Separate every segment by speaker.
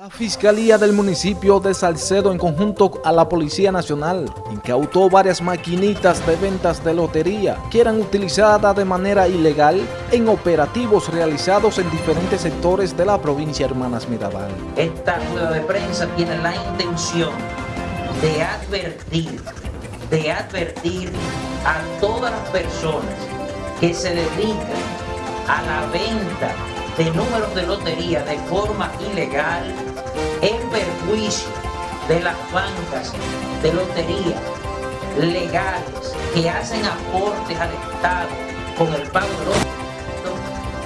Speaker 1: La Fiscalía del municipio de Salcedo en conjunto a la Policía Nacional incautó varias maquinitas de ventas de lotería que eran utilizadas de manera ilegal en operativos realizados en diferentes sectores de la provincia Hermanas Mirabal.
Speaker 2: Esta rueda de prensa tiene la intención de advertir, de advertir a todas las personas que se dedican a la venta de números de lotería de forma ilegal en perjuicio de las bancas de lotería legales que hacen aportes al Estado con el pago de los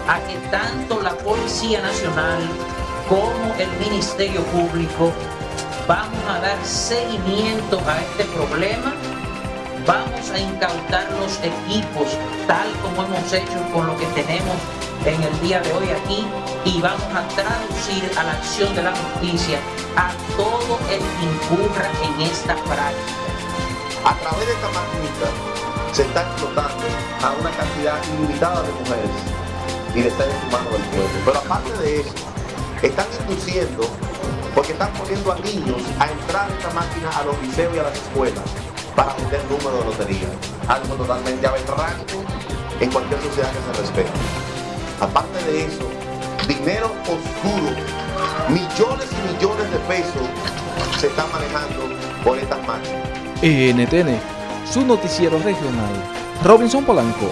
Speaker 2: a que tanto la Policía Nacional como el Ministerio Público vamos a dar seguimiento a este problema. Vamos a incautar los equipos tal como hemos hecho con lo que tenemos en el día de hoy aquí y vamos a traducir a la acción de la justicia a todo el que incurra en esta práctica.
Speaker 3: A través de esta maquinita se está explotando a una cantidad ilimitada de mujeres y de seres humanos del pueblo. Pero aparte de eso, están induciendo, porque están poniendo a niños a entrar en esta máquina a los liceos y a las escuelas para vender números de lotería. Algo totalmente aberrante en cualquier sociedad que se respete. Aparte de eso, dinero oscuro, millones y millones de pesos se están manejando por estas máquinas.
Speaker 1: NTN, su noticiero regional. Robinson Polanco.